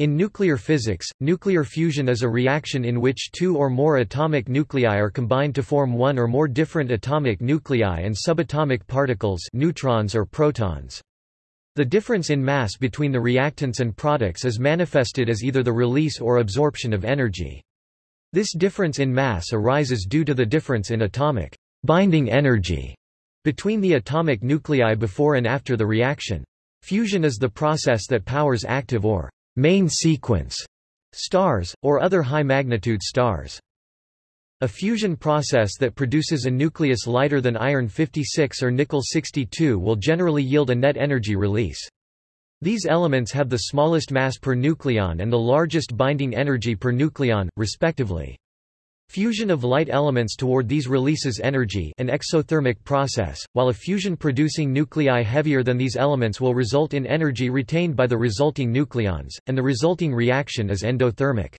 In nuclear physics, nuclear fusion is a reaction in which two or more atomic nuclei are combined to form one or more different atomic nuclei and subatomic particles neutrons or protons. The difference in mass between the reactants and products is manifested as either the release or absorption of energy. This difference in mass arises due to the difference in atomic binding energy between the atomic nuclei before and after the reaction. Fusion is the process that powers active or main sequence stars, or other high-magnitude stars. A fusion process that produces a nucleus lighter than iron-56 or nickel-62 will generally yield a net energy release. These elements have the smallest mass per nucleon and the largest binding energy per nucleon, respectively. Fusion of light elements toward these releases energy an exothermic process, while a fusion-producing nuclei heavier than these elements will result in energy retained by the resulting nucleons, and the resulting reaction is endothermic.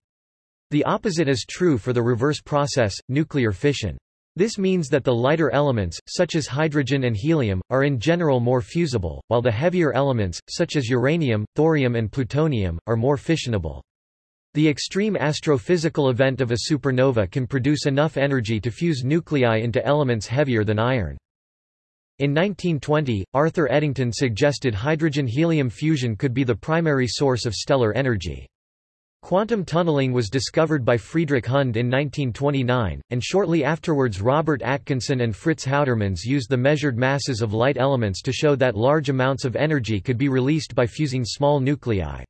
The opposite is true for the reverse process, nuclear fission. This means that the lighter elements, such as hydrogen and helium, are in general more fusible, while the heavier elements, such as uranium, thorium and plutonium, are more fissionable. The extreme astrophysical event of a supernova can produce enough energy to fuse nuclei into elements heavier than iron. In 1920, Arthur Eddington suggested hydrogen-helium fusion could be the primary source of stellar energy. Quantum tunneling was discovered by Friedrich Hund in 1929, and shortly afterwards Robert Atkinson and Fritz Houtermans used the measured masses of light elements to show that large amounts of energy could be released by fusing small nuclei.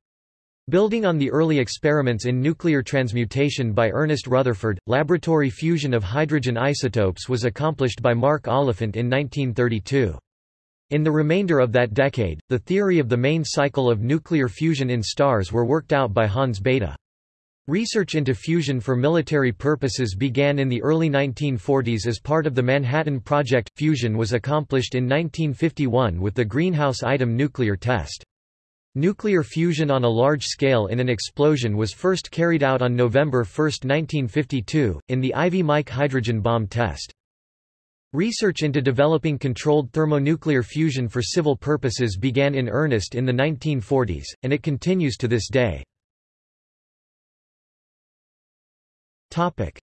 Building on the early experiments in nuclear transmutation by Ernest Rutherford, laboratory fusion of hydrogen isotopes was accomplished by Mark Oliphant in 1932. In the remainder of that decade, the theory of the main cycle of nuclear fusion in stars were worked out by Hans Bethe. Research into fusion for military purposes began in the early 1940s as part of the Manhattan Project. Fusion was accomplished in 1951 with the greenhouse item nuclear test. Nuclear fusion on a large scale in an explosion was first carried out on November 1, 1952, in the Ivy Mike hydrogen bomb test. Research into developing controlled thermonuclear fusion for civil purposes began in earnest in the 1940s, and it continues to this day.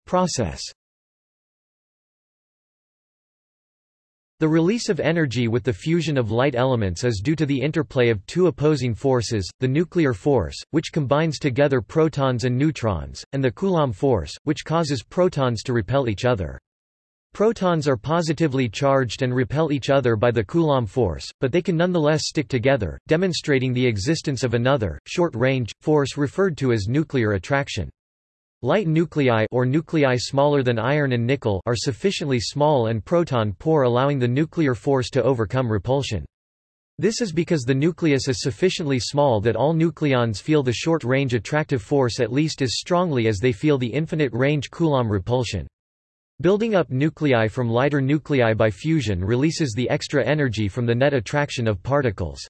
Process The release of energy with the fusion of light elements is due to the interplay of two opposing forces, the nuclear force, which combines together protons and neutrons, and the Coulomb force, which causes protons to repel each other. Protons are positively charged and repel each other by the Coulomb force, but they can nonetheless stick together, demonstrating the existence of another, short-range, force referred to as nuclear attraction. Light nuclei or nuclei smaller than iron and nickel are sufficiently small and proton-poor allowing the nuclear force to overcome repulsion. This is because the nucleus is sufficiently small that all nucleons feel the short-range attractive force at least as strongly as they feel the infinite-range Coulomb repulsion. Building up nuclei from lighter nuclei by fusion releases the extra energy from the net attraction of particles.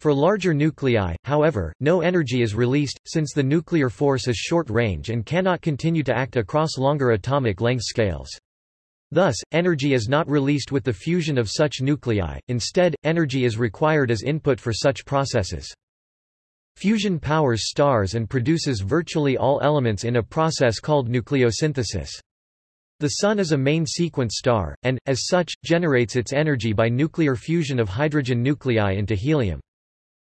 For larger nuclei, however, no energy is released, since the nuclear force is short-range and cannot continue to act across longer atomic length scales. Thus, energy is not released with the fusion of such nuclei, instead, energy is required as input for such processes. Fusion powers stars and produces virtually all elements in a process called nucleosynthesis. The Sun is a main sequence star, and, as such, generates its energy by nuclear fusion of hydrogen nuclei into helium.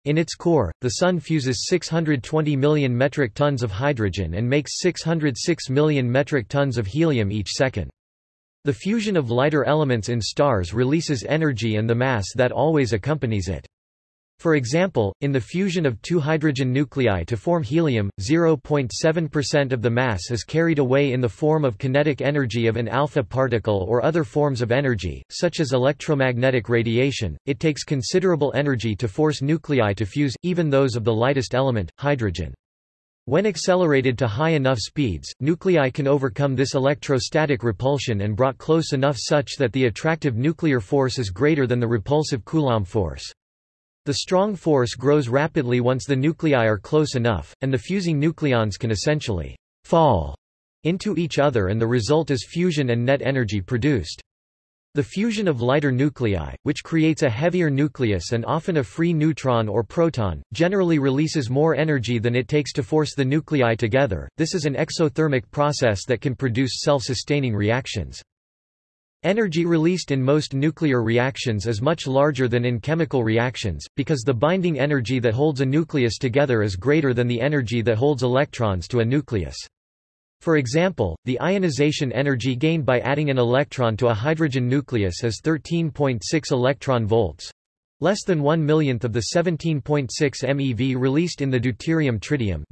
In its core, the Sun fuses 620 million metric tons of hydrogen and makes 606 million metric tons of helium each second. The fusion of lighter elements in stars releases energy and the mass that always accompanies it. For example, in the fusion of two hydrogen nuclei to form helium, 0.7% of the mass is carried away in the form of kinetic energy of an alpha particle or other forms of energy, such as electromagnetic radiation. It takes considerable energy to force nuclei to fuse, even those of the lightest element, hydrogen. When accelerated to high enough speeds, nuclei can overcome this electrostatic repulsion and brought close enough such that the attractive nuclear force is greater than the repulsive Coulomb force. The strong force grows rapidly once the nuclei are close enough, and the fusing nucleons can essentially fall into each other and the result is fusion and net energy produced. The fusion of lighter nuclei, which creates a heavier nucleus and often a free neutron or proton, generally releases more energy than it takes to force the nuclei together. This is an exothermic process that can produce self-sustaining reactions. Energy released in most nuclear reactions is much larger than in chemical reactions, because the binding energy that holds a nucleus together is greater than the energy that holds electrons to a nucleus. For example, the ionization energy gained by adding an electron to a hydrogen nucleus is 13.6 electron volts, less than 1 millionth of the 17.6 MeV released in the deuterium-tritium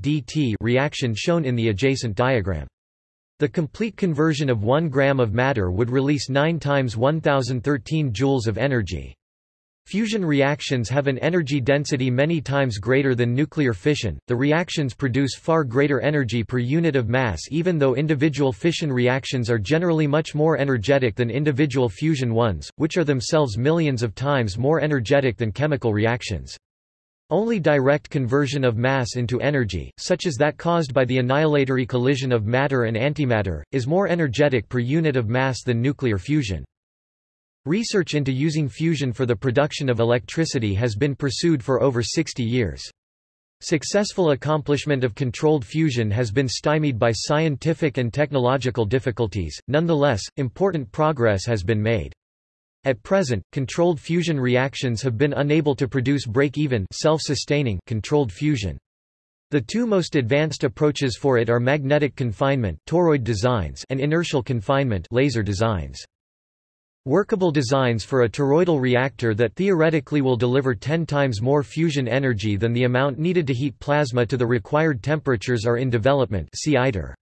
reaction shown in the adjacent diagram. The complete conversion of 1 gram of matter would release 9 times 1013 joules of energy. Fusion reactions have an energy density many times greater than nuclear fission. The reactions produce far greater energy per unit of mass even though individual fission reactions are generally much more energetic than individual fusion ones, which are themselves millions of times more energetic than chemical reactions. Only direct conversion of mass into energy, such as that caused by the annihilatory collision of matter and antimatter, is more energetic per unit of mass than nuclear fusion. Research into using fusion for the production of electricity has been pursued for over 60 years. Successful accomplishment of controlled fusion has been stymied by scientific and technological difficulties, nonetheless, important progress has been made. At present, controlled fusion reactions have been unable to produce break-even self-sustaining controlled fusion. The two most advanced approaches for it are magnetic confinement toroid designs and inertial confinement laser designs. Workable designs for a toroidal reactor that theoretically will deliver 10 times more fusion energy than the amount needed to heat plasma to the required temperatures are in development see ITER.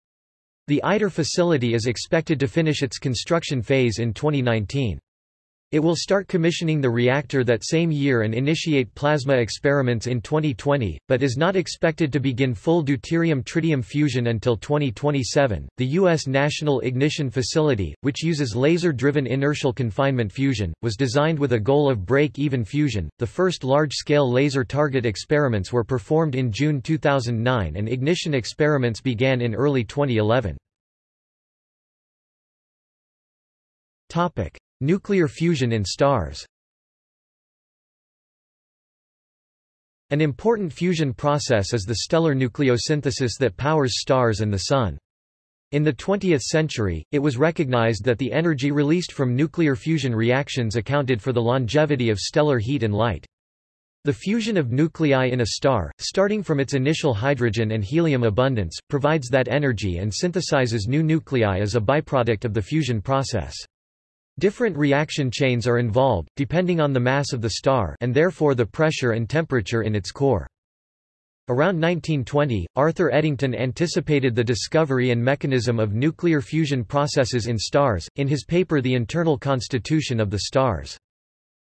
The ITER facility is expected to finish its construction phase in 2019. It will start commissioning the reactor that same year and initiate plasma experiments in 2020, but is not expected to begin full deuterium-tritium fusion until 2027. The U.S. National Ignition Facility, which uses laser-driven inertial confinement fusion, was designed with a goal of break-even fusion. The first large-scale laser target experiments were performed in June 2009 and ignition experiments began in early 2011. Topic: Nuclear fusion in stars An important fusion process is the stellar nucleosynthesis that powers stars and the Sun. In the 20th century, it was recognized that the energy released from nuclear fusion reactions accounted for the longevity of stellar heat and light. The fusion of nuclei in a star, starting from its initial hydrogen and helium abundance, provides that energy and synthesizes new nuclei as a byproduct of the fusion process. Different reaction chains are involved, depending on the mass of the star and therefore the pressure and temperature in its core. Around 1920, Arthur Eddington anticipated the discovery and mechanism of nuclear fusion processes in stars, in his paper The Internal Constitution of the Stars.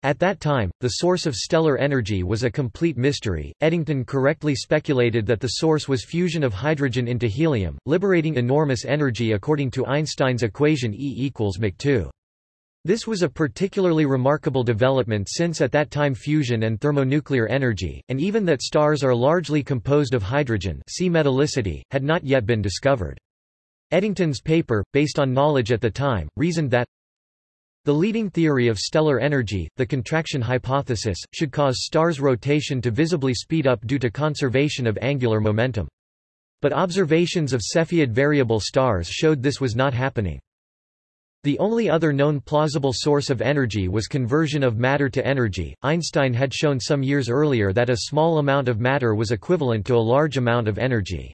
At that time, the source of stellar energy was a complete mystery. Eddington correctly speculated that the source was fusion of hydrogen into helium, liberating enormous energy according to Einstein's equation E equals Mach 2. This was a particularly remarkable development since at that time fusion and thermonuclear energy, and even that stars are largely composed of hydrogen see metallicity, had not yet been discovered. Eddington's paper, based on knowledge at the time, reasoned that the leading theory of stellar energy, the contraction hypothesis, should cause stars' rotation to visibly speed up due to conservation of angular momentum. But observations of Cepheid variable stars showed this was not happening. The only other known plausible source of energy was conversion of matter to energy. Einstein had shown some years earlier that a small amount of matter was equivalent to a large amount of energy.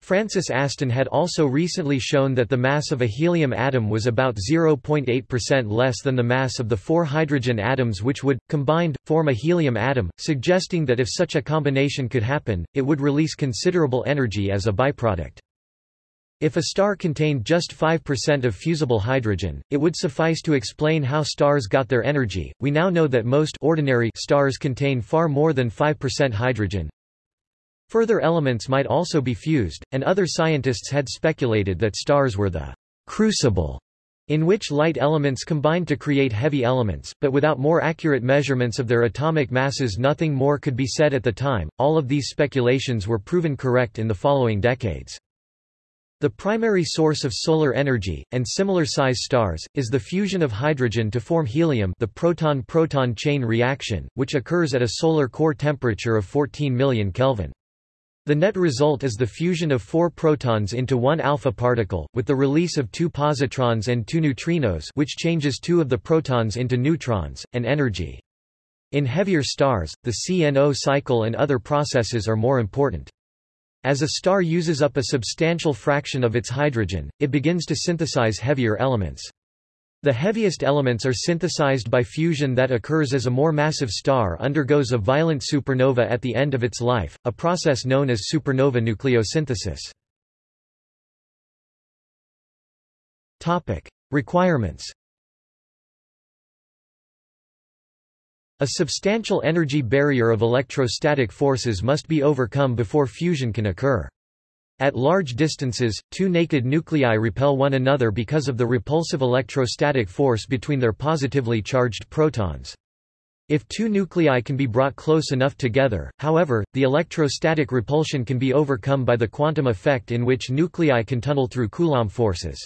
Francis Aston had also recently shown that the mass of a helium atom was about 0.8% less than the mass of the four hydrogen atoms which would, combined, form a helium atom, suggesting that if such a combination could happen, it would release considerable energy as a byproduct. If a star contained just 5% of fusible hydrogen, it would suffice to explain how stars got their energy. We now know that most ordinary stars contain far more than 5% hydrogen. Further elements might also be fused, and other scientists had speculated that stars were the crucible in which light elements combined to create heavy elements, but without more accurate measurements of their atomic masses nothing more could be said at the time. All of these speculations were proven correct in the following decades. The primary source of solar energy, and similar-size stars, is the fusion of hydrogen to form helium the proton-proton chain reaction, which occurs at a solar core temperature of 14 million Kelvin. The net result is the fusion of four protons into one alpha particle, with the release of two positrons and two neutrinos which changes two of the protons into neutrons, and energy. In heavier stars, the CNO cycle and other processes are more important. As a star uses up a substantial fraction of its hydrogen, it begins to synthesize heavier elements. The heaviest elements are synthesized by fusion that occurs as a more massive star undergoes a violent supernova at the end of its life, a process known as supernova nucleosynthesis. Topic: Requirements. A substantial energy barrier of electrostatic forces must be overcome before fusion can occur. At large distances, two naked nuclei repel one another because of the repulsive electrostatic force between their positively charged protons. If two nuclei can be brought close enough together, however, the electrostatic repulsion can be overcome by the quantum effect in which nuclei can tunnel through Coulomb forces.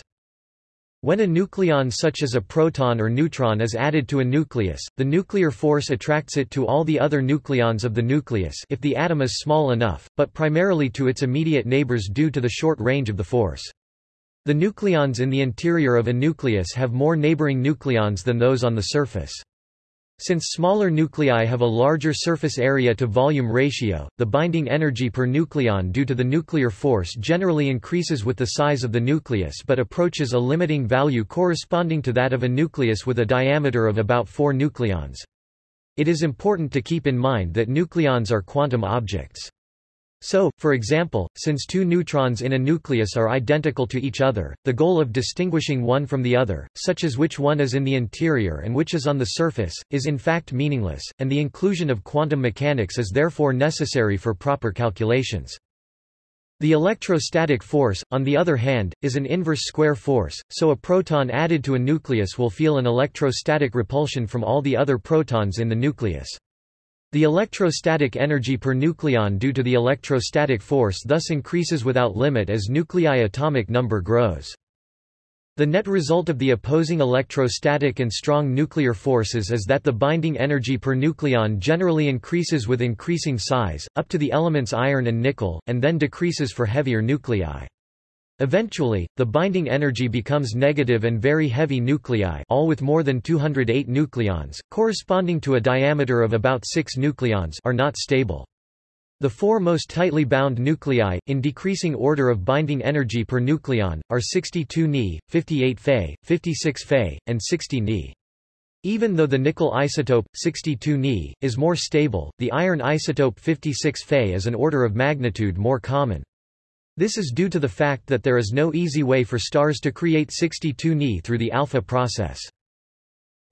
When a nucleon such as a proton or neutron is added to a nucleus, the nuclear force attracts it to all the other nucleons of the nucleus if the atom is small enough, but primarily to its immediate neighbors due to the short range of the force. The nucleons in the interior of a nucleus have more neighboring nucleons than those on the surface. Since smaller nuclei have a larger surface area to volume ratio, the binding energy per nucleon due to the nuclear force generally increases with the size of the nucleus but approaches a limiting value corresponding to that of a nucleus with a diameter of about 4 nucleons. It is important to keep in mind that nucleons are quantum objects. So, for example, since two neutrons in a nucleus are identical to each other, the goal of distinguishing one from the other, such as which one is in the interior and which is on the surface, is in fact meaningless, and the inclusion of quantum mechanics is therefore necessary for proper calculations. The electrostatic force, on the other hand, is an inverse square force, so a proton added to a nucleus will feel an electrostatic repulsion from all the other protons in the nucleus. The electrostatic energy per nucleon due to the electrostatic force thus increases without limit as nuclei atomic number grows. The net result of the opposing electrostatic and strong nuclear forces is that the binding energy per nucleon generally increases with increasing size, up to the elements iron and nickel, and then decreases for heavier nuclei. Eventually, the binding energy becomes negative and very heavy nuclei all with more than 208 nucleons, corresponding to a diameter of about 6 nucleons are not stable. The four most tightly bound nuclei, in decreasing order of binding energy per nucleon, are 62 Ni, 58 Fe, 56 Fe, and 60 Ni. Even though the nickel isotope, 62 Ni, is more stable, the iron isotope 56 Fe is an order of magnitude more common. This is due to the fact that there is no easy way for stars to create 62 Ni through the alpha process.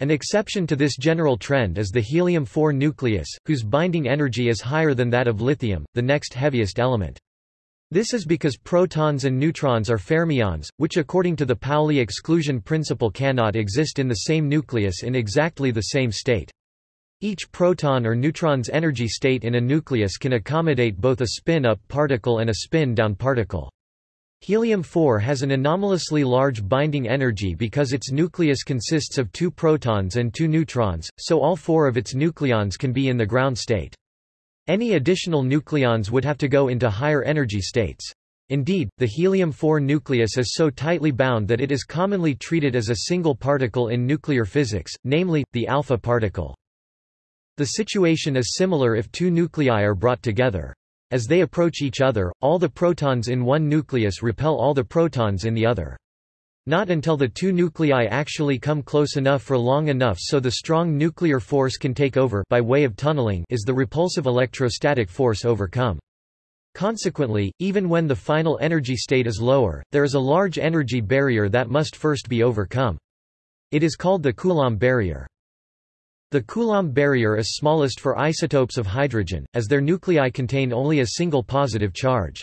An exception to this general trend is the helium-4 nucleus, whose binding energy is higher than that of lithium, the next heaviest element. This is because protons and neutrons are fermions, which according to the Pauli exclusion principle cannot exist in the same nucleus in exactly the same state. Each proton or neutron's energy state in a nucleus can accommodate both a spin-up particle and a spin-down particle. Helium-4 has an anomalously large binding energy because its nucleus consists of two protons and two neutrons, so all four of its nucleons can be in the ground state. Any additional nucleons would have to go into higher energy states. Indeed, the helium-4 nucleus is so tightly bound that it is commonly treated as a single particle in nuclear physics, namely, the alpha particle. The situation is similar if two nuclei are brought together. As they approach each other, all the protons in one nucleus repel all the protons in the other. Not until the two nuclei actually come close enough for long enough so the strong nuclear force can take over by way of tunneling is the repulsive electrostatic force overcome. Consequently, even when the final energy state is lower, there is a large energy barrier that must first be overcome. It is called the Coulomb barrier. The Coulomb barrier is smallest for isotopes of hydrogen, as their nuclei contain only a single positive charge.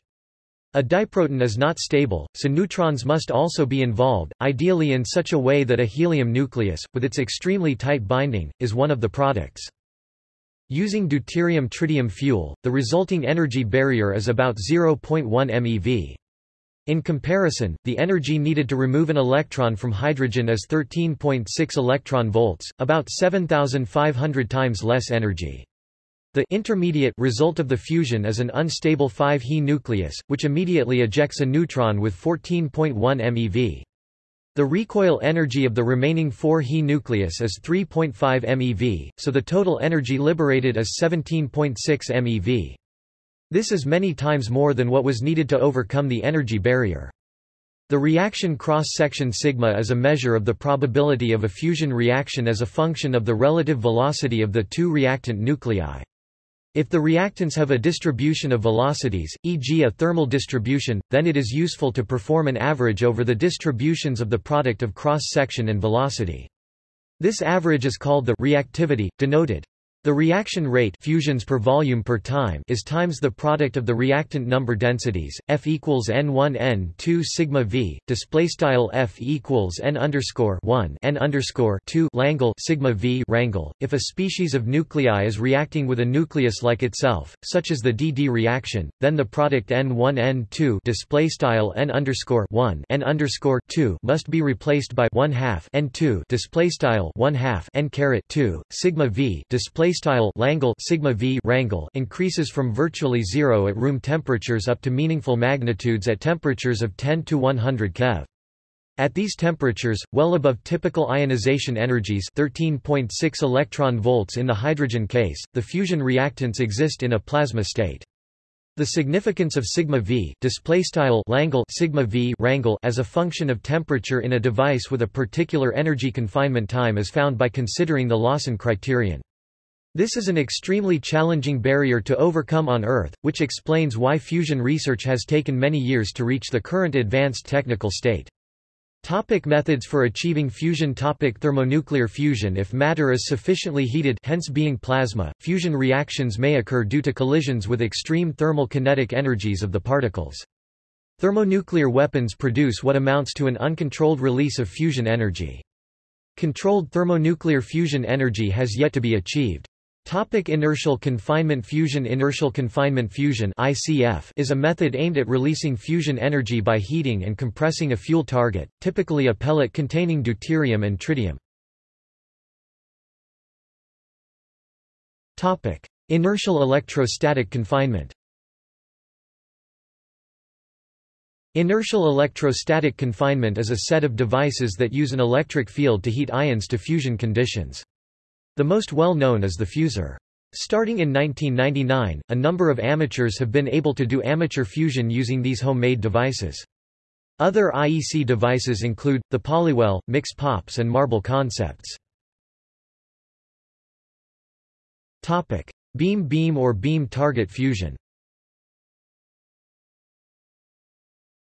A diproton is not stable, so neutrons must also be involved, ideally in such a way that a helium nucleus, with its extremely tight binding, is one of the products. Using deuterium-tritium fuel, the resulting energy barrier is about 0.1 MeV. In comparison, the energy needed to remove an electron from hydrogen is 13.6 electron volts, about 7,500 times less energy. The intermediate result of the fusion is an unstable 5He nucleus, which immediately ejects a neutron with 14.1 MeV. The recoil energy of the remaining 4He nucleus is 3.5 MeV, so the total energy liberated is 17.6 MeV. This is many times more than what was needed to overcome the energy barrier. The reaction cross-section sigma is a measure of the probability of a fusion reaction as a function of the relative velocity of the two reactant nuclei. If the reactants have a distribution of velocities, e.g. a thermal distribution, then it is useful to perform an average over the distributions of the product of cross-section and velocity. This average is called the reactivity, denoted the reaction rate fusions per volume per time is times the product of the reactant number densities F equals n1 n2 sigma v display style F equals n underscore 1 n underscore 2 Langle sigma v rangle. If a species of nuclei is reacting with a nucleus like itself, such as the DD reaction, then the product n1 n2 display style n underscore 1 n underscore 2 must be replaced by 1 half n2 display style 1 half n caret 2 sigma v display style Langle sigma v rangle increases from virtually zero at room temperatures up to meaningful magnitudes at temperatures of 10 to 100 keV. At these temperatures, well above typical ionization energies 13.6 electron volts in the hydrogen case, the fusion reactants exist in a plasma state. The significance of sigma v Langle sigma v rangle as a function of temperature in a device with a particular energy confinement time is found by considering the Lawson criterion. This is an extremely challenging barrier to overcome on Earth, which explains why fusion research has taken many years to reach the current advanced technical state. Topic methods for achieving fusion Topic Thermonuclear fusion If matter is sufficiently heated hence being plasma, fusion reactions may occur due to collisions with extreme thermal kinetic energies of the particles. Thermonuclear weapons produce what amounts to an uncontrolled release of fusion energy. Controlled thermonuclear fusion energy has yet to be achieved. Topic inertial confinement fusion Inertial confinement fusion ICF is a method aimed at releasing fusion energy by heating and compressing a fuel target, typically a pellet containing deuterium and tritium. Topic: Inertial electrostatic confinement. Inertial electrostatic confinement is a set of devices that use an electric field to heat ions to fusion conditions. The most well-known is the fusor. Starting in 1999, a number of amateurs have been able to do amateur fusion using these homemade devices. Other IEC devices include, the Polywell, Mix Pops and Marble Concepts. Beam-beam or beam-target fusion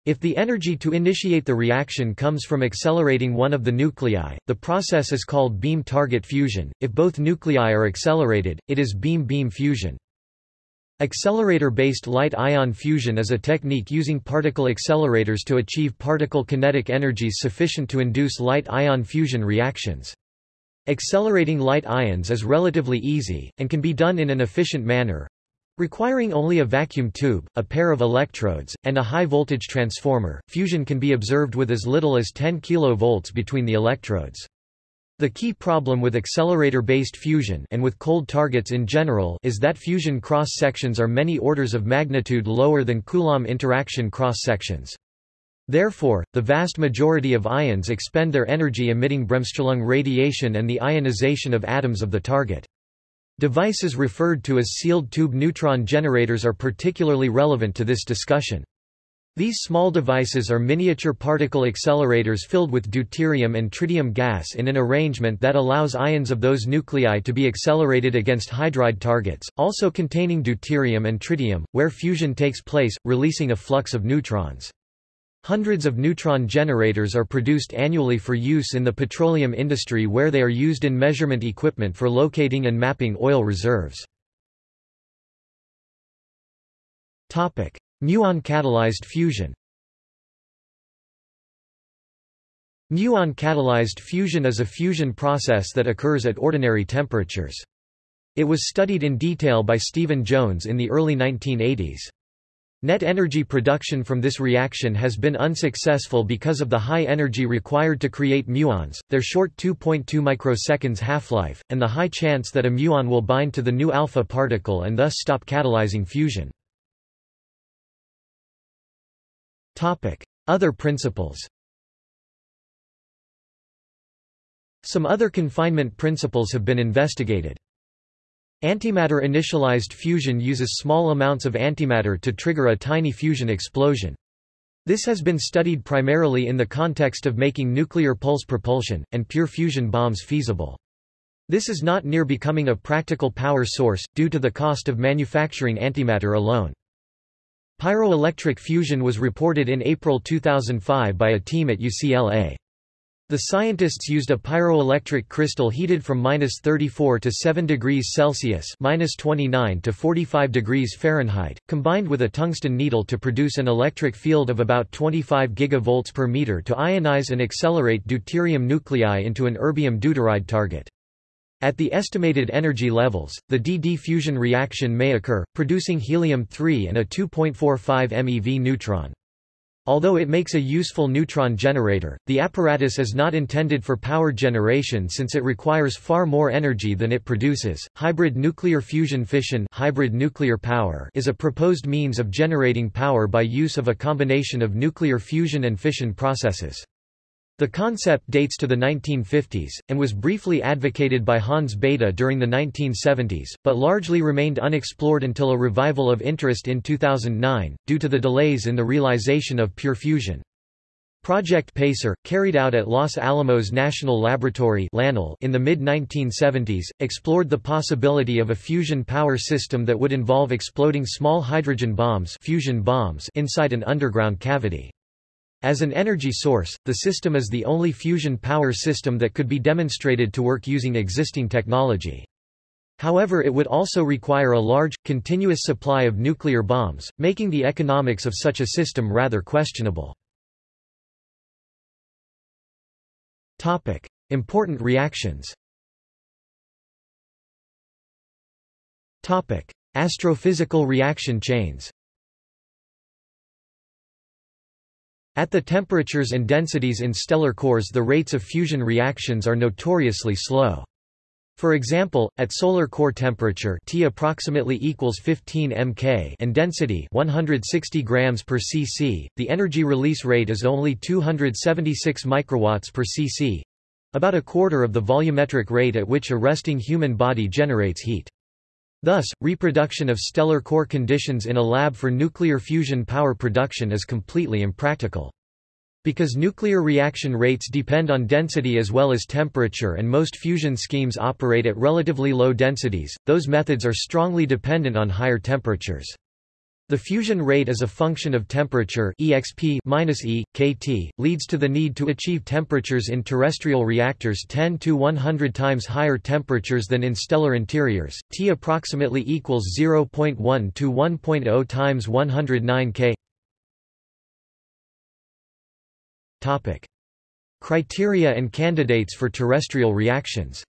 If the energy to initiate the reaction comes from accelerating one of the nuclei, the process is called beam-target fusion. If both nuclei are accelerated, it is beam-beam fusion. Accelerator-based light-ion fusion is a technique using particle accelerators to achieve particle kinetic energies sufficient to induce light-ion fusion reactions. Accelerating light ions is relatively easy, and can be done in an efficient manner, Requiring only a vacuum tube, a pair of electrodes, and a high-voltage transformer, fusion can be observed with as little as 10 kV between the electrodes. The key problem with accelerator-based fusion and with cold targets in general is that fusion cross-sections are many orders of magnitude lower than Coulomb interaction cross-sections. Therefore, the vast majority of ions expend their energy emitting bremsstrahlung radiation and the ionization of atoms of the target. Devices referred to as sealed tube neutron generators are particularly relevant to this discussion. These small devices are miniature particle accelerators filled with deuterium and tritium gas in an arrangement that allows ions of those nuclei to be accelerated against hydride targets, also containing deuterium and tritium, where fusion takes place, releasing a flux of neutrons. Hundreds of neutron generators are produced annually for use in the petroleum industry where they are used in measurement equipment for locating and mapping oil reserves. Muon-catalyzed fusion Muon-catalyzed fusion is a fusion process that occurs at ordinary temperatures. It was studied in detail by Steven Jones in the early 1980s. Net energy production from this reaction has been unsuccessful because of the high energy required to create muons, their short 2.2 microseconds half-life, and the high chance that a muon will bind to the new alpha particle and thus stop catalyzing fusion. Other principles Some other confinement principles have been investigated. Antimatter initialized fusion uses small amounts of antimatter to trigger a tiny fusion explosion. This has been studied primarily in the context of making nuclear pulse propulsion, and pure fusion bombs feasible. This is not near becoming a practical power source, due to the cost of manufacturing antimatter alone. Pyroelectric fusion was reported in April 2005 by a team at UCLA. The scientists used a pyroelectric crystal heated from minus 34 to 7 degrees Celsius minus 29 to 45 degrees Fahrenheit, combined with a tungsten needle to produce an electric field of about 25 gigavolts per meter to ionize and accelerate deuterium nuclei into an erbium deuteride target. At the estimated energy levels, the DD fusion reaction may occur, producing helium-3 and a 2.45 MeV neutron. Although it makes a useful neutron generator, the apparatus is not intended for power generation since it requires far more energy than it produces. Hybrid nuclear fusion fission hybrid nuclear power is a proposed means of generating power by use of a combination of nuclear fusion and fission processes. The concept dates to the 1950s, and was briefly advocated by Hans Bethe during the 1970s, but largely remained unexplored until a revival of interest in 2009, due to the delays in the realization of pure fusion. Project PACER, carried out at Los Alamos National Laboratory in the mid-1970s, explored the possibility of a fusion power system that would involve exploding small hydrogen bombs, fusion bombs inside an underground cavity. As an energy source, the system is the only fusion power system that could be demonstrated to work using existing technology. However it would also require a large, continuous supply of nuclear bombs, making the economics of such a system rather questionable. Topic. Important reactions Topic. Astrophysical reaction chains At the temperatures and densities in stellar cores the rates of fusion reactions are notoriously slow. For example, at solar core temperature T approximately equals 15 mK and density 160 grams per cc, the energy release rate is only 276 microwatts per cc, about a quarter of the volumetric rate at which a resting human body generates heat. Thus, reproduction of stellar core conditions in a lab for nuclear fusion power production is completely impractical. Because nuclear reaction rates depend on density as well as temperature and most fusion schemes operate at relatively low densities, those methods are strongly dependent on higher temperatures. The fusion rate as a function of temperature exp -e, kT, leads to the need to achieve temperatures in terrestrial reactors 10 to 100 times higher temperatures than in stellar interiors, T approximately equals 0.1 to 1.0 times 109 K. Topic. Criteria and candidates for terrestrial reactions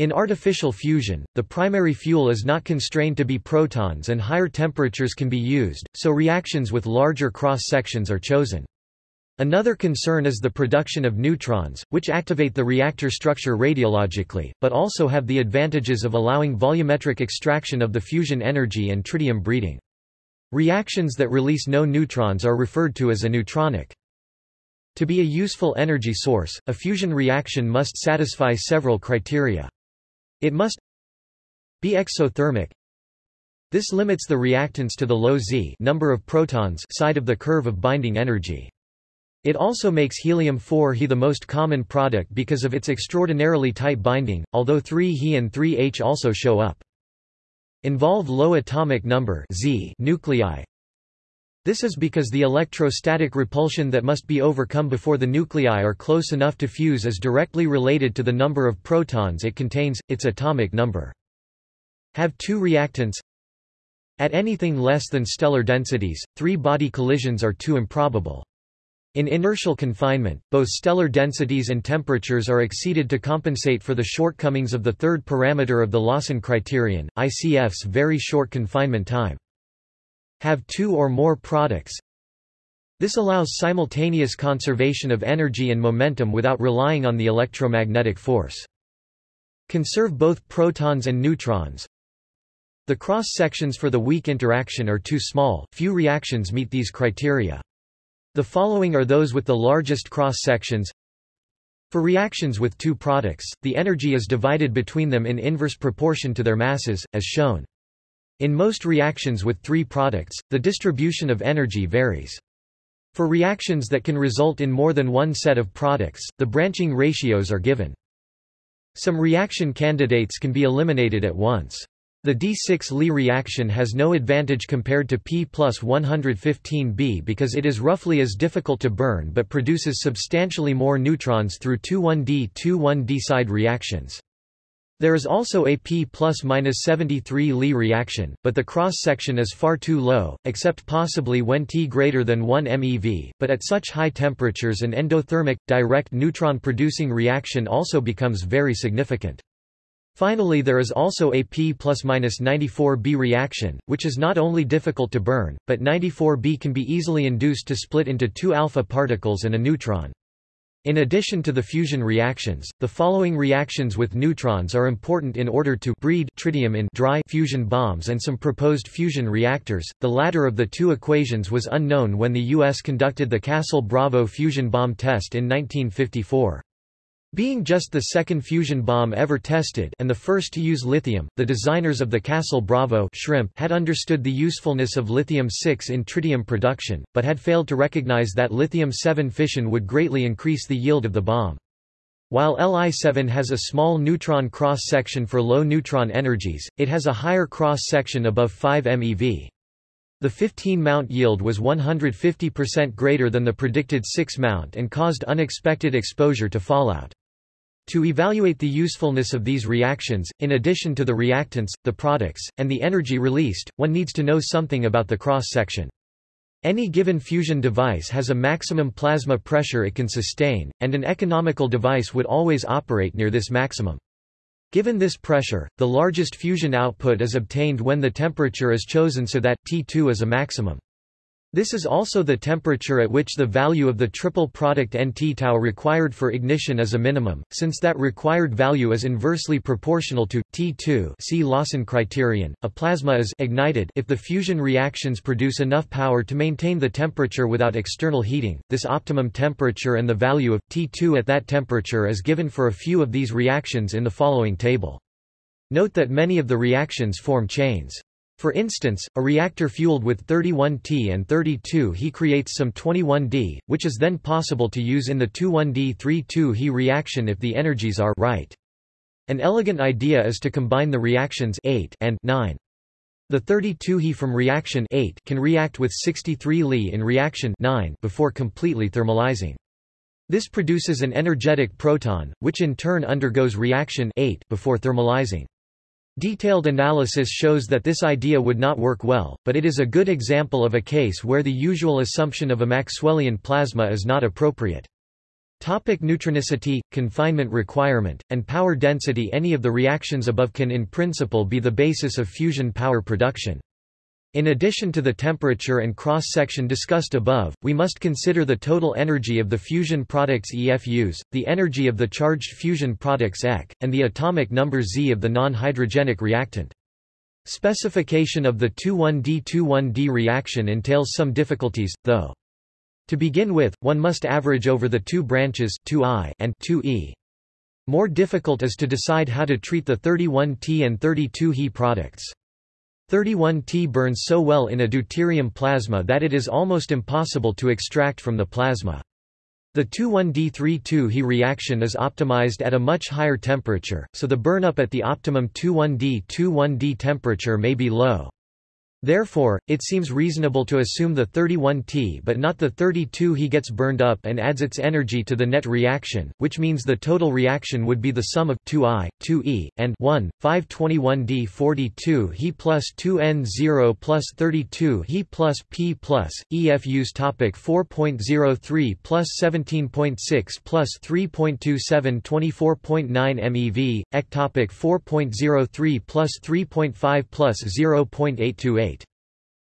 In artificial fusion, the primary fuel is not constrained to be protons and higher temperatures can be used, so reactions with larger cross-sections are chosen. Another concern is the production of neutrons, which activate the reactor structure radiologically, but also have the advantages of allowing volumetric extraction of the fusion energy and tritium breeding. Reactions that release no neutrons are referred to as aneutronic. To be a useful energy source, a fusion reaction must satisfy several criteria. It must be exothermic. This limits the reactants to the low Z number of protons side of the curve of binding energy. It also makes helium-4 He the most common product because of its extraordinarily tight binding, although 3He and 3H also show up. Involve low atomic number Z nuclei, this is because the electrostatic repulsion that must be overcome before the nuclei are close enough to fuse is directly related to the number of protons it contains, its atomic number. Have two reactants At anything less than stellar densities, three-body collisions are too improbable. In inertial confinement, both stellar densities and temperatures are exceeded to compensate for the shortcomings of the third parameter of the Lawson criterion, ICF's very short confinement time. Have two or more products. This allows simultaneous conservation of energy and momentum without relying on the electromagnetic force. Conserve both protons and neutrons. The cross-sections for the weak interaction are too small, few reactions meet these criteria. The following are those with the largest cross-sections. For reactions with two products, the energy is divided between them in inverse proportion to their masses, as shown. In most reactions with three products, the distribution of energy varies. For reactions that can result in more than one set of products, the branching ratios are given. Some reaction candidates can be eliminated at once. The D6 Li reaction has no advantage compared to P plus 115B because it is roughly as difficult to burn but produces substantially more neutrons through 2,1D 2,1D side reactions. There is also a P plus minus 73 Li reaction, but the cross-section is far too low, except possibly when T greater than 1 MeV, but at such high temperatures an endothermic, direct neutron-producing reaction also becomes very significant. Finally there is also a P plus minus 94B reaction, which is not only difficult to burn, but 94B can be easily induced to split into two alpha particles and a neutron. In addition to the fusion reactions, the following reactions with neutrons are important in order to breed tritium in dry fusion bombs and some proposed fusion reactors. The latter of the two equations was unknown when the US conducted the Castle-Bravo fusion bomb test in 1954. Being just the second fusion bomb ever tested and the first to use lithium, the designers of the Castle Bravo shrimp had understood the usefulness of lithium-6 in tritium production, but had failed to recognize that lithium-7 fission would greatly increase the yield of the bomb. While Li-7 has a small neutron cross-section for low neutron energies, it has a higher cross-section above 5 MeV. The 15 mount yield was 150% greater than the predicted 6 mount and caused unexpected exposure to fallout. To evaluate the usefulness of these reactions, in addition to the reactants, the products, and the energy released, one needs to know something about the cross-section. Any given fusion device has a maximum plasma pressure it can sustain, and an economical device would always operate near this maximum. Given this pressure, the largest fusion output is obtained when the temperature is chosen so that T2 is a maximum. This is also the temperature at which the value of the triple product Nt tau required for ignition is a minimum, since that required value is inversely proportional to T2 see Lawson criterion. A plasma is ignited if the fusion reactions produce enough power to maintain the temperature without external heating. This optimum temperature and the value of T2 at that temperature is given for a few of these reactions in the following table. Note that many of the reactions form chains. For instance, a reactor fueled with 31T and 32 He creates some 21D, which is then possible to use in the 21D32 He reaction if the energies are right. An elegant idea is to combine the reactions 8 and 9. The 32 He from reaction 8 can react with 63 Li in reaction 9 before completely thermalizing. This produces an energetic proton, which in turn undergoes reaction 8 before thermalizing. Detailed analysis shows that this idea would not work well, but it is a good example of a case where the usual assumption of a Maxwellian plasma is not appropriate. Topic neutronicity, confinement requirement, and power density Any of the reactions above can in principle be the basis of fusion power production. In addition to the temperature and cross-section discussed above, we must consider the total energy of the fusion products EFUs, the energy of the charged fusion products EC, and the atomic number Z of the non-hydrogenic reactant. Specification of the 21D-21D reaction entails some difficulties, though. To begin with, one must average over the two branches 2I and 2E. More difficult is to decide how to treat the 31T and 32He products. 31T burns so well in a deuterium plasma that it is almost impossible to extract from the plasma. The 21D32 He reaction is optimized at a much higher temperature, so the burn-up at the optimum 21D21D temperature may be low. Therefore, it seems reasonable to assume the 31T but not the 32 He gets burned up and adds its energy to the net reaction, which means the total reaction would be the sum of 2I, 2E, and 1, 521D 42 He plus 2N0 plus 32 He plus P plus, EFUs topic 4.03 plus 17.6 plus 3.27 24.9 MeV, ectopic 4.03 plus 3.5 plus 0.828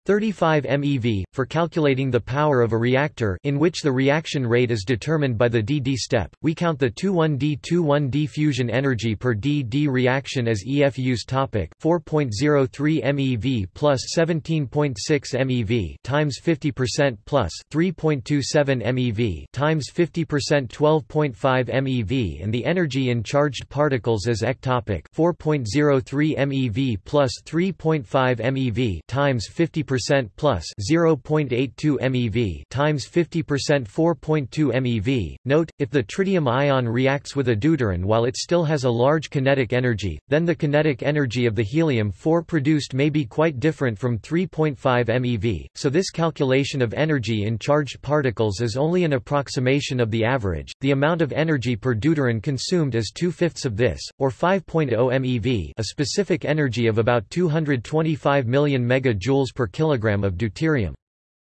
35 MeV, for calculating the power of a reactor in which the reaction rate is determined by the dd step, we count the 21D21D fusion energy per dd reaction as EFU's topic. 4.03 MeV plus 17.6 MeV times 50% plus 3.27 MeV times 50% 12.5 MeV and the energy in charged particles as ectopic 4.03 MeV plus 3.5 MeV times 50% percent plus 0.82 MeV times 50% 4.2 MeV. Note, if the tritium ion reacts with a deuterium while it still has a large kinetic energy, then the kinetic energy of the helium-4 produced may be quite different from 3.5 MeV, so this calculation of energy in charged particles is only an approximation of the average. The amount of energy per deuterium consumed is two-fifths of this, or 5.0 MeV a specific energy of about 225 million megajoules per kilogram of deuterium.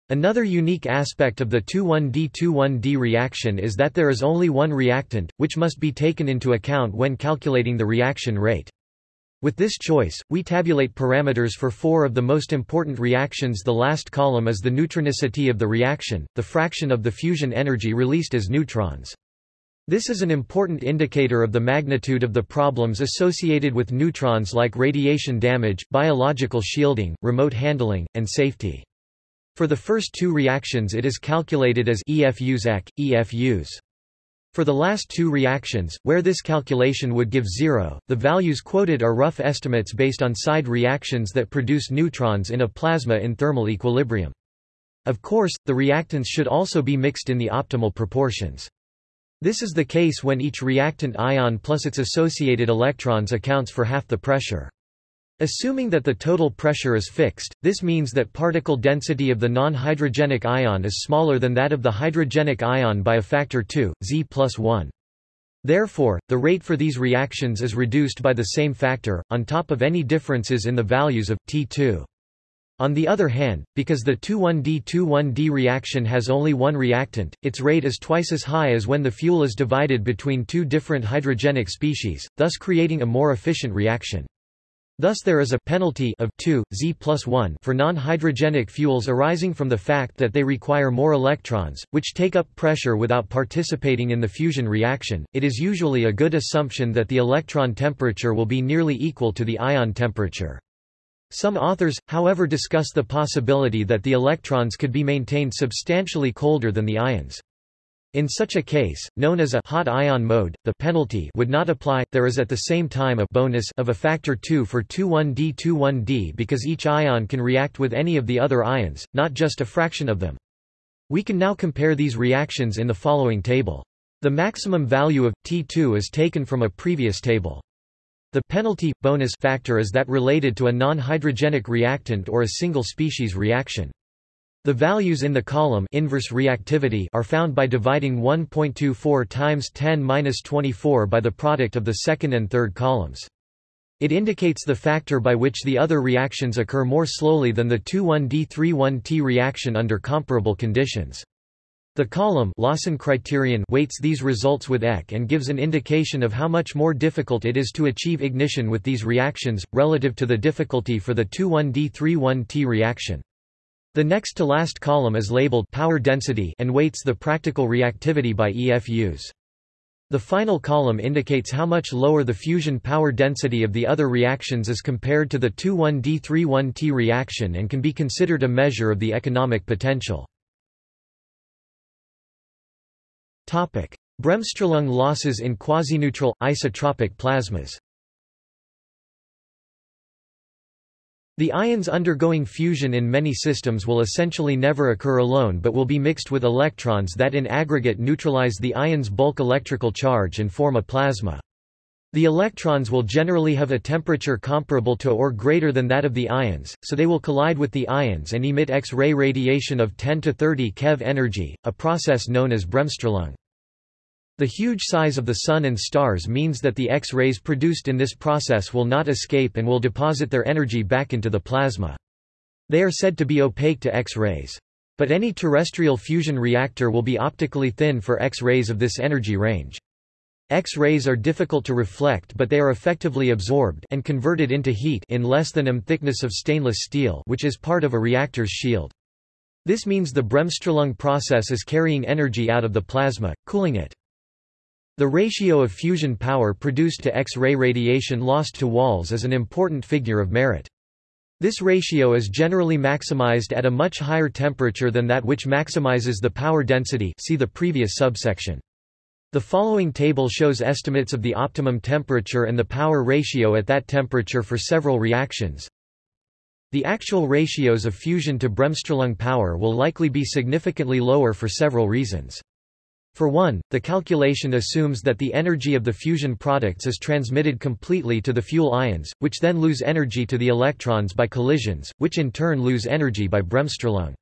Another unique aspect of the 21D21D reaction is that there is only one reactant, which must be taken into account when calculating the reaction rate. With this choice, we tabulate parameters for four of the most important reactions the last column is the neutronicity of the reaction, the fraction of the fusion energy released as neutrons. This is an important indicator of the magnitude of the problems associated with neutrons like radiation damage, biological shielding, remote handling, and safety. For the first two reactions it is calculated as EFUs EC, EFUs. For the last two reactions, where this calculation would give zero, the values quoted are rough estimates based on side reactions that produce neutrons in a plasma in thermal equilibrium. Of course, the reactants should also be mixed in the optimal proportions. This is the case when each reactant ion plus its associated electrons accounts for half the pressure. Assuming that the total pressure is fixed, this means that particle density of the non-hydrogenic ion is smaller than that of the hydrogenic ion by a factor 2, Z plus 1. Therefore, the rate for these reactions is reduced by the same factor, on top of any differences in the values of T2. On the other hand, because the 2,1-D-2,1-D reaction has only one reactant, its rate is twice as high as when the fuel is divided between two different hydrogenic species, thus creating a more efficient reaction. Thus there is a penalty of 2, Z plus 1 for non-hydrogenic fuels arising from the fact that they require more electrons, which take up pressure without participating in the fusion reaction. It is usually a good assumption that the electron temperature will be nearly equal to the ion temperature. Some authors, however discuss the possibility that the electrons could be maintained substantially colder than the ions. In such a case, known as a hot ion mode, the penalty would not apply. There is at the same time a bonus of a factor 2 for 21D21D because each ion can react with any of the other ions, not just a fraction of them. We can now compare these reactions in the following table. The maximum value of T2 is taken from a previous table. The penalty bonus factor is that related to a non-hydrogenic reactant or a single species reaction. The values in the column inverse reactivity are found by dividing 1.24 times 10^-24 by the product of the second and third columns. It indicates the factor by which the other reactions occur more slowly than the 21D31T reaction under comparable conditions. The column Lawson criterion weights these results with EC and gives an indication of how much more difficult it is to achieve ignition with these reactions, relative to the difficulty for the 21D31T reaction. The next to last column is labeled power density and weights the practical reactivity by EFUs. The final column indicates how much lower the fusion power density of the other reactions is compared to the 21D31T reaction and can be considered a measure of the economic potential. Bremsstrahlung losses in quasineutral, isotropic plasmas The ions undergoing fusion in many systems will essentially never occur alone but will be mixed with electrons that in aggregate neutralize the ion's bulk electrical charge and form a plasma. The electrons will generally have a temperature comparable to or greater than that of the ions, so they will collide with the ions and emit X-ray radiation of 10 to 30 keV energy, a process known as Bremsstrahlung. The huge size of the Sun and stars means that the X-rays produced in this process will not escape and will deposit their energy back into the plasma. They are said to be opaque to X-rays. But any terrestrial fusion reactor will be optically thin for X-rays of this energy range. X-rays are difficult to reflect but they are effectively absorbed and converted into heat in less than m thickness of stainless steel which is part of a reactor's shield. This means the Bremsstrahlung process is carrying energy out of the plasma, cooling it. The ratio of fusion power produced to X-ray radiation lost to walls is an important figure of merit. This ratio is generally maximized at a much higher temperature than that which maximizes the power density see the previous subsection. The following table shows estimates of the optimum temperature and the power ratio at that temperature for several reactions. The actual ratios of fusion to Bremsstrahlung power will likely be significantly lower for several reasons. For one, the calculation assumes that the energy of the fusion products is transmitted completely to the fuel ions, which then lose energy to the electrons by collisions, which in turn lose energy by Bremsstrahlung.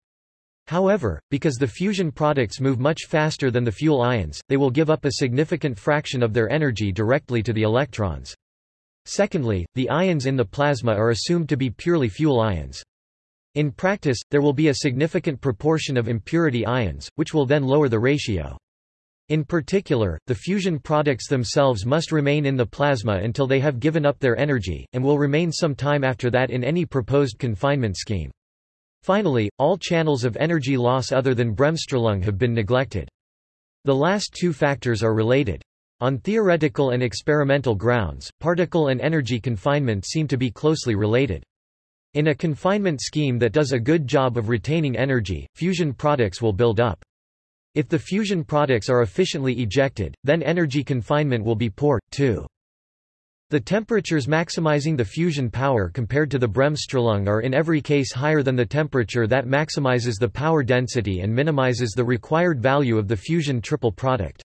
However, because the fusion products move much faster than the fuel ions, they will give up a significant fraction of their energy directly to the electrons. Secondly, the ions in the plasma are assumed to be purely fuel ions. In practice, there will be a significant proportion of impurity ions, which will then lower the ratio. In particular, the fusion products themselves must remain in the plasma until they have given up their energy, and will remain some time after that in any proposed confinement scheme. Finally, all channels of energy loss other than Bremsstrahlung have been neglected. The last two factors are related. On theoretical and experimental grounds, particle and energy confinement seem to be closely related. In a confinement scheme that does a good job of retaining energy, fusion products will build up. If the fusion products are efficiently ejected, then energy confinement will be poor, too. The temperatures maximizing the fusion power compared to the Bremsstrahlung are in every case higher than the temperature that maximizes the power density and minimizes the required value of the fusion triple product.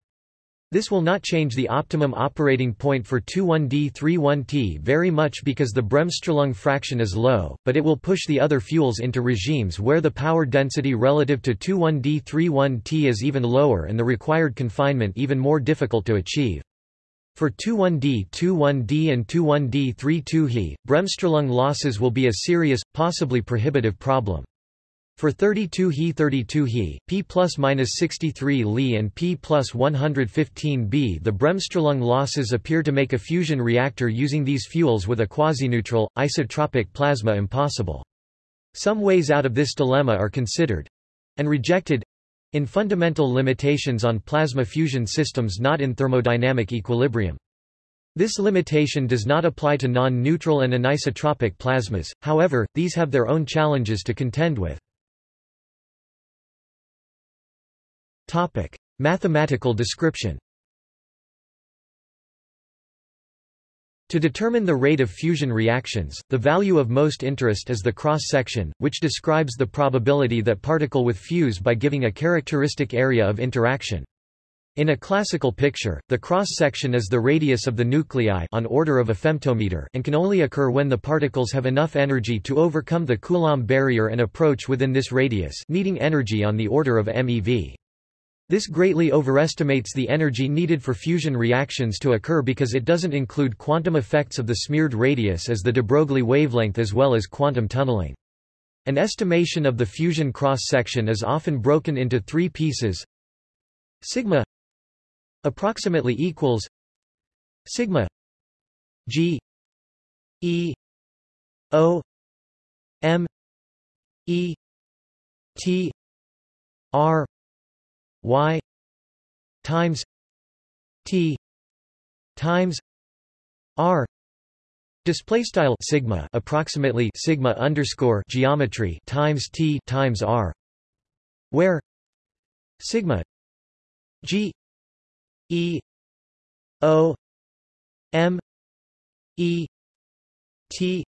This will not change the optimum operating point for 21D31T very much because the Bremsstrahlung fraction is low, but it will push the other fuels into regimes where the power density relative to 21D31T is even lower and the required confinement even more difficult to achieve. For 21D 21D and 21D 32He, Bremsstrahlung losses will be a serious, possibly prohibitive problem. For 32He 32He, P plus minus 63 Li and P plus 115 B the Bremsstrahlung losses appear to make a fusion reactor using these fuels with a quasi-neutral, isotropic plasma impossible. Some ways out of this dilemma are considered—and rejected, in fundamental limitations on plasma fusion systems not in thermodynamic equilibrium. This limitation does not apply to non-neutral and anisotropic plasmas, however, these have their own challenges to contend with. Mathematical description To determine the rate of fusion reactions, the value of most interest is the cross-section, which describes the probability that particle with fuse by giving a characteristic area of interaction. In a classical picture, the cross-section is the radius of the nuclei on order of a femtometer and can only occur when the particles have enough energy to overcome the Coulomb barrier and approach within this radius needing energy on the order of MeV. This greatly overestimates the energy needed for fusion reactions to occur because it doesn't include quantum effects of the smeared radius as the de Broglie wavelength as well as quantum tunneling. An estimation of the fusion cross-section is often broken into three pieces. Sigma approximately equals sigma g e o m e t r y times t times r display style sigma approximately sigma underscore geometry times t times r where sigma g e o m e t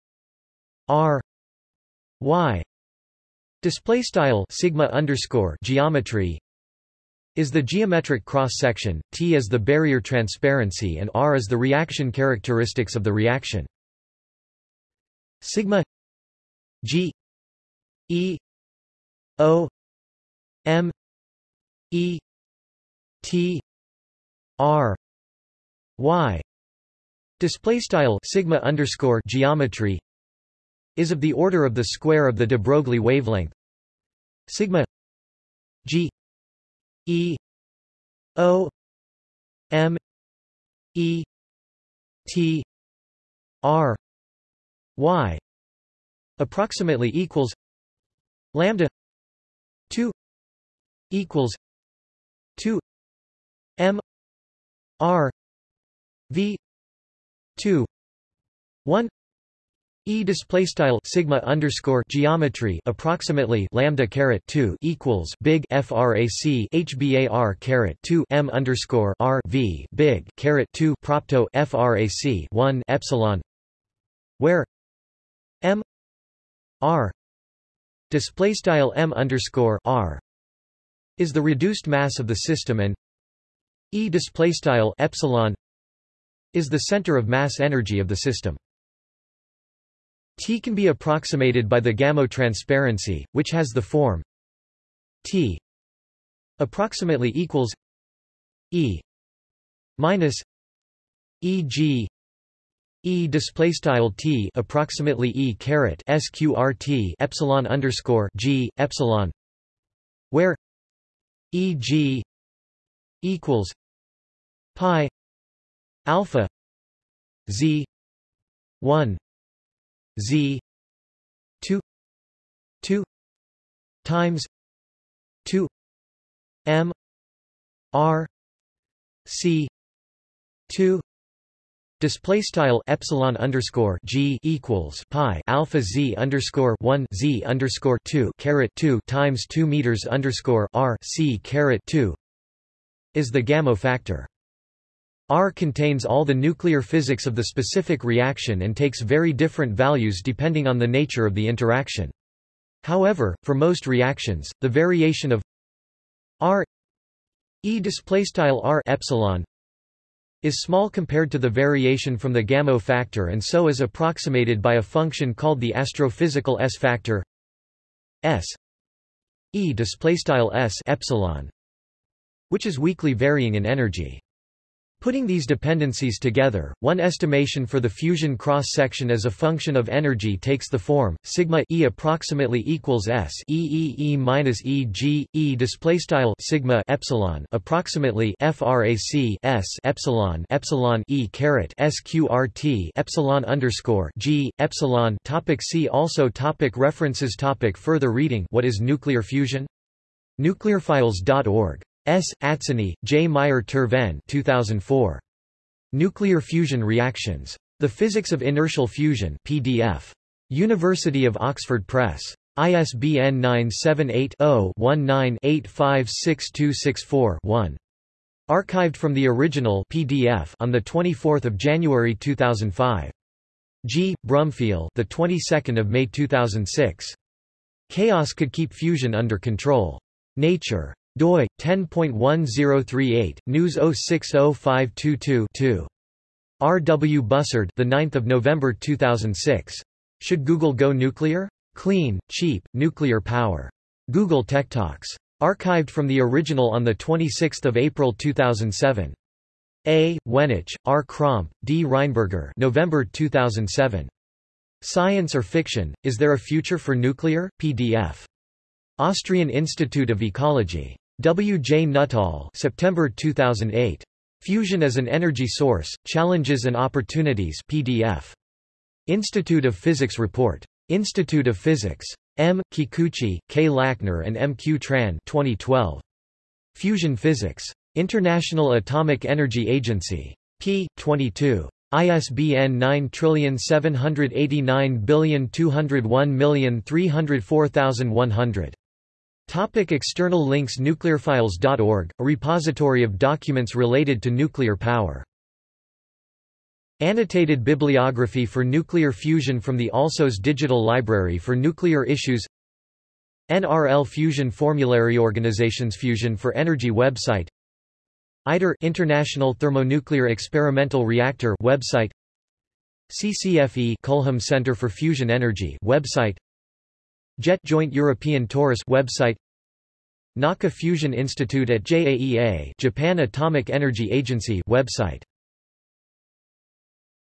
r y display style sigma underscore geometry is the geometric cross-section, T is the barrier transparency and R is the reaction characteristics of the reaction. Sigma G E O M E T R Y display style sigma underscore geometry is of the order of the square of the de Broglie wavelength sigma G E O M E T R Y approximately equals lambda 2 equals 2 M R V 2 1 E display style sigma underscore geometry approximately lambda caret 2 equals big frac hbar caret 2 m underscore r v big caret 2 propto frac 1 epsilon where m r display style m underscore r is the reduced mass of the system and e display style epsilon is the center of mass energy of the system. T can be approximated by the Gamow transparency, which has the form T approximately equals E minus E G E display style T approximately E caret sqrt epsilon underscore G epsilon where E G equals pi alpha Z one Z two two times two M R C two Display style epsilon underscore g equals pi alpha z underscore one z underscore two caret two times two meters underscore r c caret two is the Gamow factor. R contains all the nuclear physics of the specific reaction and takes very different values depending on the nature of the interaction. However, for most reactions, the variation of R E displaystyle R epsilon is small compared to the variation from the Gamow factor and so is approximated by a function called the astrophysical S factor S E displaystyle S epsilon which is weakly varying in energy. Putting these dependencies together, one estimation for the fusion cross-section as a function of energy takes the form sigma e approximately equals s e e e minus e g e display style sigma epsilon approximately frac s epsilon epsilon e caret sqrt epsilon underscore g epsilon. Topic see also topic references topic further reading What is nuclear fusion? Nuclearphiles.org S. Atzeni, J. Meyer-ter-Vehn 2004. Nuclear Fusion Reactions. The Physics of Inertial Fusion PDF. University of Oxford Press. ISBN 978-0-19-856264-1. Archived from the original PDF on the 24th of January 2005. G. Brumfiel, the 22nd of May 2006. Chaos could keep fusion under control. Nature doi 10.1038 news 060522-2 R. W. Bussard the 9th of November 2006 Should Google go nuclear? Clean, cheap, nuclear power. Google Tech Talks. Archived from the original on the 26th of April 2007. A. Wenisch, R. Kromp, D. Reinberger November 2007. Science or Fiction, Is There a Future for Nuclear? PDF. Austrian Institute of Ecology. W. J. Nuttall September 2008. Fusion as an Energy Source, Challenges and Opportunities PDF. Institute of Physics Report. Institute of Physics. M. Kikuchi, K. Lackner and M. Q. Tran 2012. Fusion Physics. International Atomic Energy Agency. p. 22. ISBN 9789201304100. Topic external links Nuclearphiles.org, a repository of documents related to nuclear power. Annotated bibliography for nuclear fusion from the Alsos Digital Library for Nuclear Issues. NRL Fusion Formulary Organizations Fusion for Energy website. ITER International Thermonuclear Experimental Reactor website. CCFE Culham Center for Fusion Energy website JET Joint European Torus website Naka Fusion Institute at JAEA Japan Atomic Energy Agency website